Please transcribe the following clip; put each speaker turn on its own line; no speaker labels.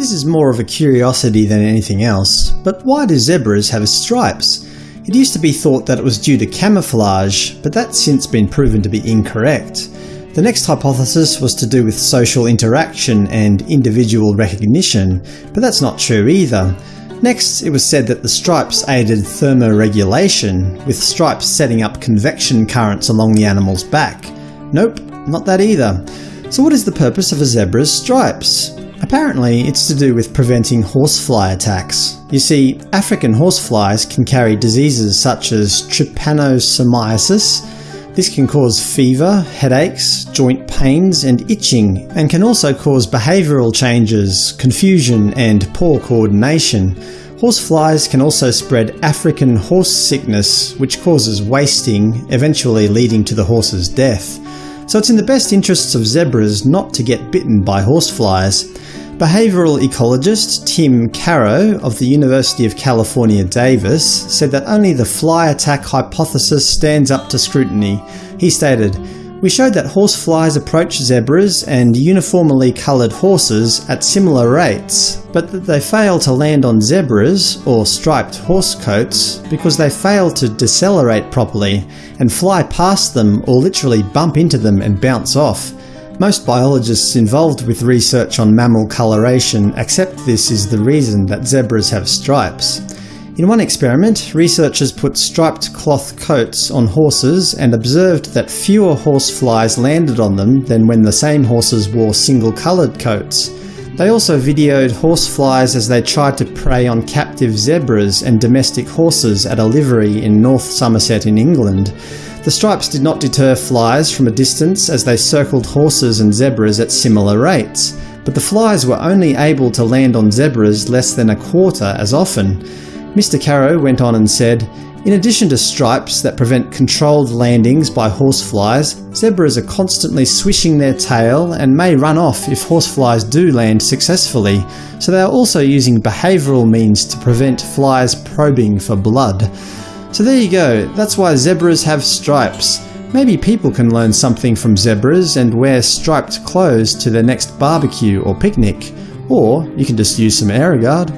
This is more of a curiosity than anything else, but why do zebras have stripes? It used to be thought that it was due to camouflage, but that's since been proven to be incorrect. The next hypothesis was to do with social interaction and individual recognition, but that's not true either. Next, it was said that the stripes aided thermoregulation, with stripes setting up convection currents along the animal's back. Nope, not that either. So what is the purpose of a zebra's stripes? Apparently, it's to do with preventing horsefly attacks. You see, African horseflies can carry diseases such as trypanosomiasis. This can cause fever, headaches, joint pains, and itching, and can also cause behavioural changes, confusion, and poor coordination. Horseflies can also spread African horse sickness, which causes wasting, eventually leading to the horse's death. So it's in the best interests of zebras not to get bitten by horseflies. Behavioural ecologist Tim Caro of the University of California, Davis said that only the fly attack hypothesis stands up to scrutiny. He stated, we showed that horseflies approach zebras and uniformly coloured horses at similar rates, but that they fail to land on zebras, or striped horse coats, because they fail to decelerate properly and fly past them or literally bump into them and bounce off. Most biologists involved with research on mammal coloration accept this is the reason that zebras have stripes. In one experiment, researchers put striped cloth coats on horses and observed that fewer horseflies landed on them than when the same horses wore single-coloured coats. They also videoed horseflies as they tried to prey on captive zebras and domestic horses at a livery in North Somerset in England. The stripes did not deter flies from a distance as they circled horses and zebras at similar rates, but the flies were only able to land on zebras less than a quarter as often. Mr Caro went on and said, in addition to stripes that prevent controlled landings by horseflies, zebras are constantly swishing their tail and may run off if horseflies do land successfully, so they are also using behavioural means to prevent flies probing for blood. So there you go, that's why zebras have stripes. Maybe people can learn something from zebras and wear striped clothes to their next barbecue or picnic. Or you can just use some Aerogard.